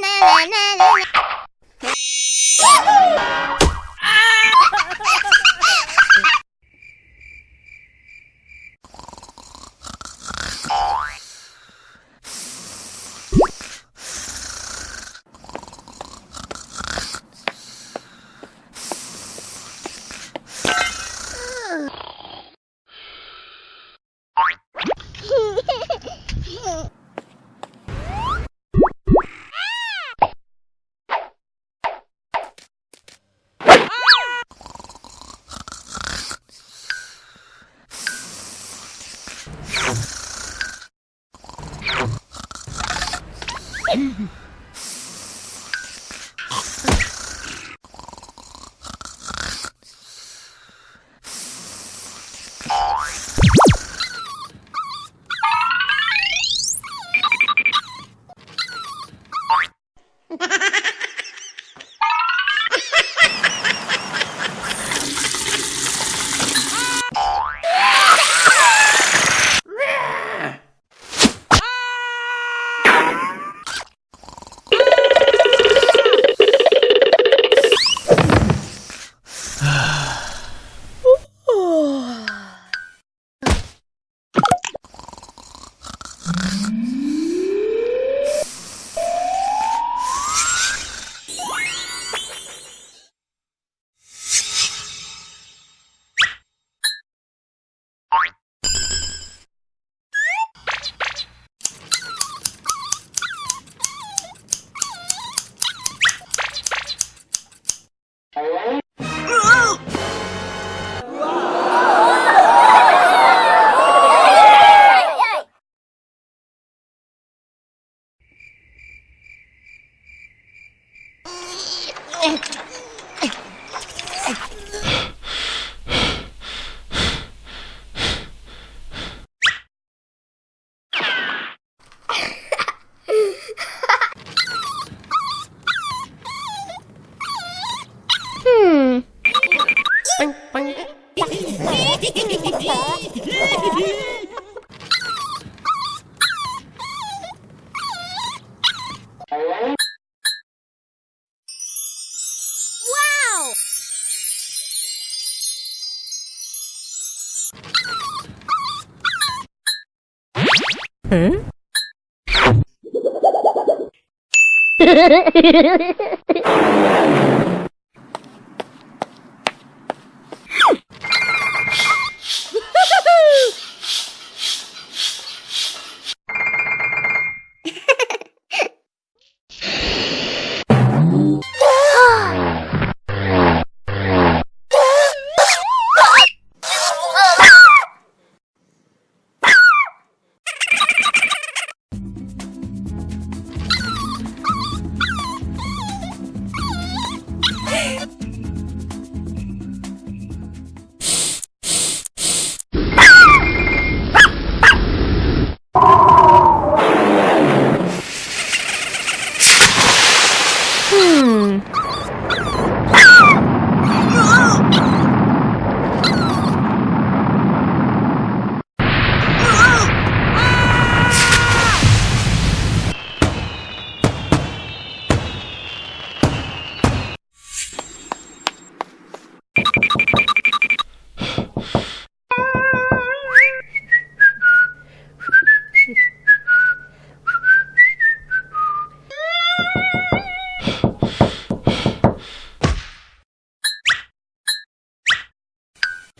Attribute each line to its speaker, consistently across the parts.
Speaker 1: na na na na na Mm-hmm. hmm.
Speaker 2: Bang, bang.
Speaker 1: Hmm?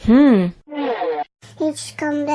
Speaker 2: Hmm.
Speaker 1: Hiç kom.